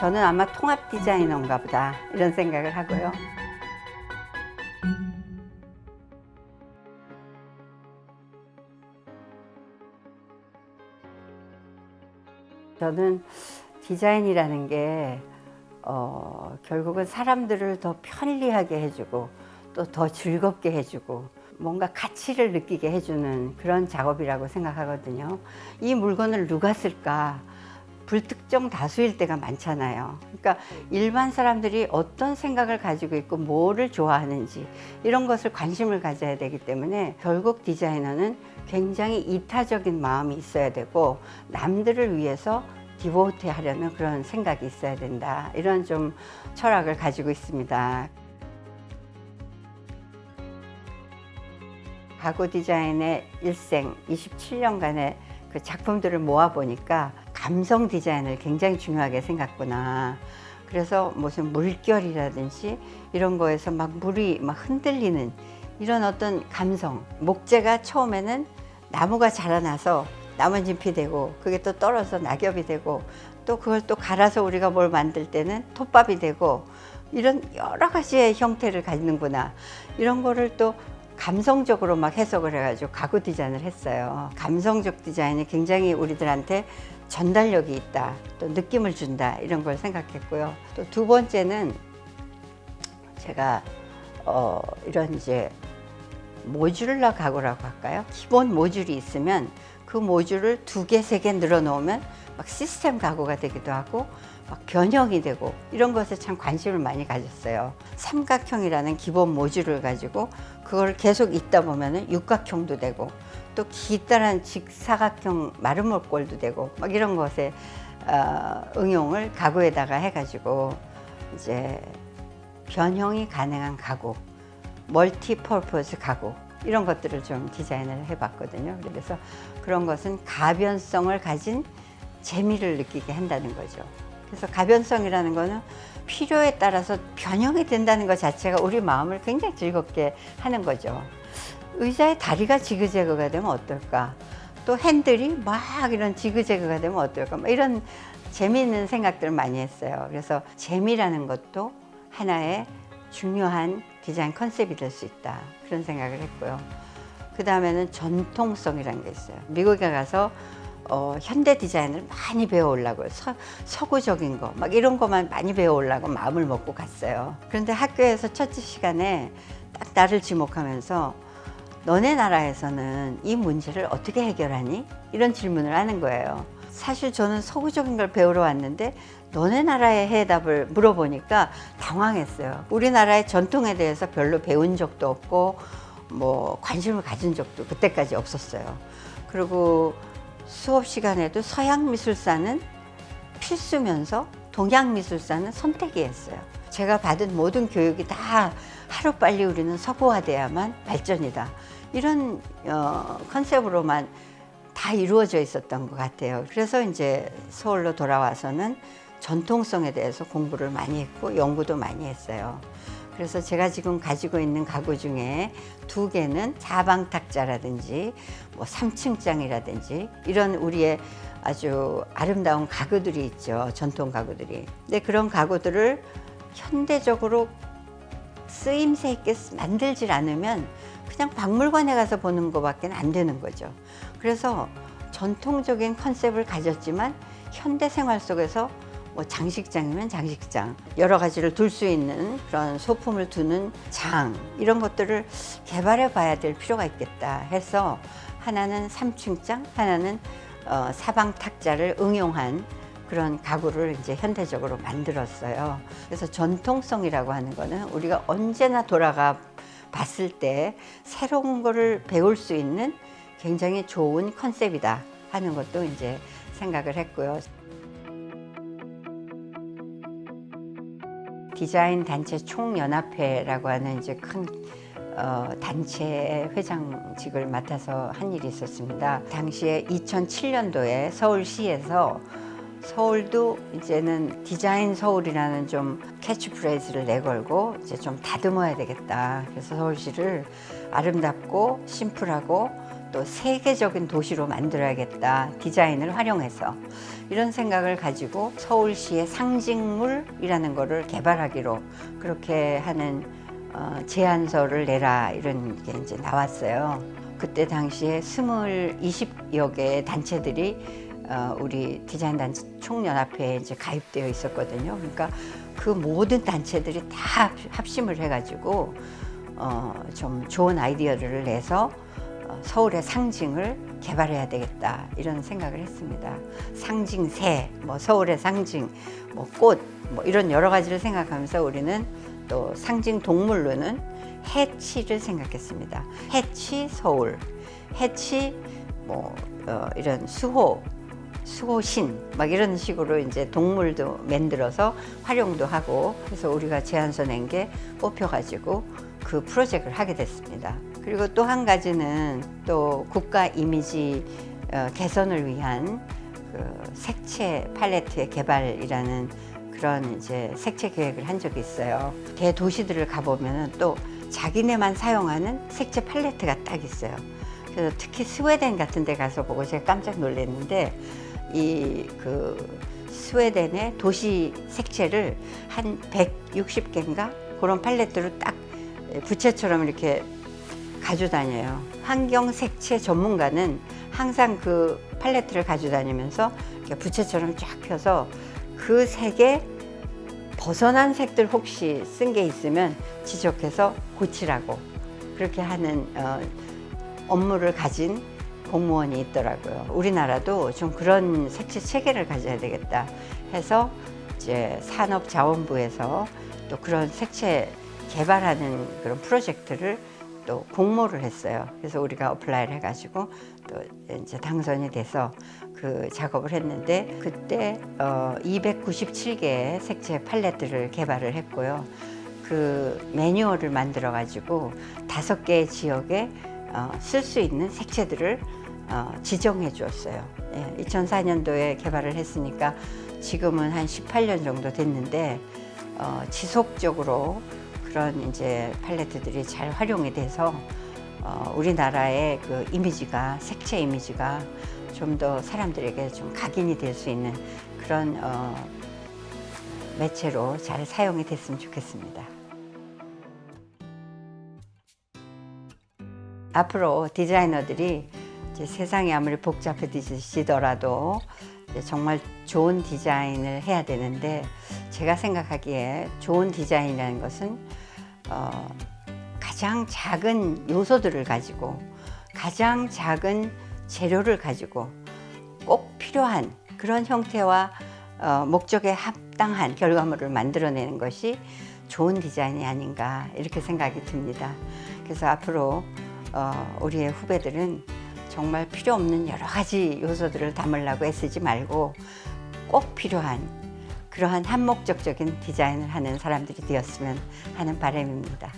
저는 아마 통합 디자이너인가 보다 이런 생각을 하고요. 저는 디자인이라는 게 어, 결국은 사람들을 더 편리하게 해주고 또 더 즐겁게 해주고 뭔가 가치를 느끼게 해주는 그런 작업이라고 생각하거든요. 이 물건을 누가 쓸까? 불특정 다수일 때가 많잖아요. 그러니까 일반 사람들이 어떤 생각을 가지고 있고 뭐를 좋아하는지 이런 것을 관심을 가져야 되기 때문에 결국 디자이너는 굉장히 이타적인 마음이 있어야 되고 남들을 위해서 디보트 하려는 그런 생각이 있어야 된다. 이런 좀 철학을 가지고 있습니다. 가구 디자인의 일생 27년간의 그 작품들을 모아 보니까 감성 디자인을 굉장히 중요하게 생각구나. 그래서 무슨 물결이라든지 이런 거에서 막 물이 막 흔들리는 이런 어떤 감성. 목재가 처음에는 나무가 자라나서 나뭇잎이 되고 그게 또 떨어서 낙엽이 되고 또 그걸 또 갈아서 우리가 뭘 만들 때는 톱밥이 되고 이런 여러 가지의 형태를 갖는구나. 이런 거를 또 감성적으로 막 해석을 해가지고 가구 디자인을 했어요. 감성적 디자인이 굉장히 우리들한테 전달력이 있다. 또 느낌을 준다. 이런 걸 생각했고요. 또 두 번째는 제가 어 이런 이제 모듈러 가구라고 할까요? 기본 모듈이 있으면 그 모듈을 두 개, 세 개 늘어 놓으면 막 시스템 가구가 되기도 하고 막 변형이 되고 이런 것에 참 관심을 많이 가졌어요. 삼각형이라는 기본 모듈을 가지고 그걸 계속 있다 보면은 육각형도 되고 또 기다란 직사각형 마름모꼴도 되고 막 이런 것에 어, 응용을 가구에다가 해가지고 이제 변형이 가능한 가구, 멀티 퍼포즈 가구 이런 것들을 좀 디자인을 해봤거든요. 그래서 그런 것은 가변성을 가진 재미를 느끼게 한다는 거죠. 그래서 가변성이라는 거는 필요에 따라서 변형이 된다는 것 자체가 우리 마음을 굉장히 즐겁게 하는 거죠. 의자의 다리가 지그재그가 되면 어떨까? 또 핸들이 막 이런 지그재그가 되면 어떨까? 막 이런 재미있는 생각들을 많이 했어요. 그래서 재미라는 것도 하나의 중요한 디자인 컨셉이 될 수 있다. 그런 생각을 했고요. 그 다음에는 전통성이라는 게 있어요. 미국에 가서 어, 현대 디자인을 많이 배워오려고 서, 서구적인 거 막 이런 것만 많이 배워오려고 마음을 먹고 갔어요. 그런데 학교에서 첫 시간에 딱 나를 지목하면서 너네 나라에서는 이 문제를 어떻게 해결하니? 이런 질문을 하는 거예요. 사실 저는 서구적인 걸 배우러 왔는데 너네 나라의 해답을 물어보니까 당황했어요. 우리나라의 전통에 대해서 별로 배운 적도 없고 뭐 관심을 가진 적도 그때까지 없었어요. 그리고 수업 시간에도 서양 미술사는 필수면서 동양 미술사는 선택이었어요. 제가 받은 모든 교육이 다 하루빨리 우리는 서구화돼야만 발전이다. 이런 어, 컨셉으로만 다 이루어져 있었던 것 같아요. 그래서 이제 서울로 돌아와서는 전통성에 대해서 공부를 많이 했고 연구도 많이 했어요. 그래서 제가 지금 가지고 있는 가구 중에 두 개는 사방탁자라든지 뭐 3층장이라든지 이런 우리의 아주 아름다운 가구들이 있죠. 전통 가구들이. 근데 그런 가구들을 현대적으로 쓰임새 있게 만들질 않으면 그냥 박물관에 가서 보는 것밖에 안 되는 거죠. 그래서 전통적인 컨셉을 가졌지만 현대 생활 속에서 뭐 장식장이면 장식장 여러 가지를 둘 수 있는 그런 소품을 두는 장 이런 것들을 개발해 봐야 될 필요가 있겠다 해서 하나는 삼층장 하나는 어, 사방 탁자를 응용한 그런 가구를 이제 현대적으로 만들었어요 그래서 전통성이라고 하는 거는 우리가 언제나 돌아가 봤을 때 새로운 거를 배울 수 있는 굉장히 좋은 컨셉이다 하는 것도 이제 생각을 했고요. 디자인 단체 총연합회라고 하는 이제 큰 어, 단체의 회장직을 맡아서 한 일이 있었습니다. 당시에 2007년도에 서울시에서 서울도 이제는 디자인 서울이라는 좀 캐치프레이즈를 내걸고 이제 좀 다듬어야 되겠다. 그래서 서울시를 아름답고 심플하고 또 세계적인 도시로 만들어야겠다 디자인을 활용해서 이런 생각을 가지고 서울시의 상징물이라는 것을 개발하기로 그렇게 하는 어, 제안서를 내라 이런 게 이제 나왔어요. 그때 당시에 스물 이십 여 개의 단체들이 어, 우리 디자인 단체 총연합회에 이제 가입되어 있었거든요. 그러니까 그 모든 단체들이 다 합- 합심을 해가지고 어, 좀 좋은 아이디어를 내서 어, 서울의 상징을 개발해야 되겠다 이런 생각을 했습니다. 상징새, 뭐 서울의 상징, 뭐 꽃, 뭐 이런 여러 가지를 생각하면서 우리는 또 상징 동물로는 해치를 생각했습니다. 해치 서울, 해치 뭐 어, 이런 수호, 수호신 막 이런 식으로 이제 동물도 만들어서 활용도 하고 그래서 우리가 제안서 낸 게 뽑혀가지고 그 프로젝트를 하게 됐습니다. 그리고 또 한 가지는 또 국가 이미지 어, 개선을 위한 그 색채 팔레트의 개발이라는 그런 이제 색채 계획을 한 적이 있어요. 대도시들을 가보면은 또 자기네만 사용하는 색채 팔레트가 딱 있어요. 그래서 특히 스웨덴 같은 데 가서 보고 제가 깜짝 놀랐는데 이 그 스웨덴의 도시 색채를 한 160개인가 그런 팔레트로 딱 부채처럼 이렇게 가지고 다녀요. 환경 색채 전문가는 항상 그 팔레트를 가지고 다니면서 이렇게 부채처럼 쫙 펴서 그 색에 벗어난 색들 혹시 쓴 게 있으면 지적해서 고치라고 그렇게 하는 어, 업무를 가진 공무원이 있더라고요. 우리나라도 좀 그런 색채 체계를 가져야 되겠다 해서 이제 산업자원부에서 또 그런 색채 개발하는 그런 프로젝트를 또 공모를 했어요. 그래서 우리가 apply를 해가지고 또 이제 당선이 돼서 그 작업을 했는데 그때 어 297개의 색채 팔레트를 개발을 했고요. 그 매뉴얼을 만들어 가지고 다섯 개의 지역에 어, 쓸수 있는 색채들을 어, 지정해 주었어요. 예, 2004년도에 개발을 했으니까 지금은 한 18년 정도 됐는데 어, 지속적으로 그런 이제 팔레트들이 잘 활용이 돼서 어, 우리나라의 그 이미지가 색채 이미지가 좀 더 사람들에게 좀 각인이 될 수 있는 그런 어, 매체로 잘 사용이 됐으면 좋겠습니다. 앞으로 디자이너들이 세상이 아무리 복잡해지더라도 이제 정말 좋은 디자인을 해야 되는데 제가 생각하기에 좋은 디자인이라는 것은 어, 가장 작은 요소들을 가지고 가장 작은 재료를 가지고 꼭 필요한 그런 형태와 어, 목적에 합당한 결과물을 만들어내는 것이 좋은 디자인이 아닌가 이렇게 생각이 듭니다. 그래서 앞으로 어, 우리의 후배들은 정말 필요 없는 여러 가지 요소들을 담으려고 애쓰지 말고 꼭 필요한 그러한 한목적적인 디자인을 하는 사람들이 되었으면 하는 바람입니다.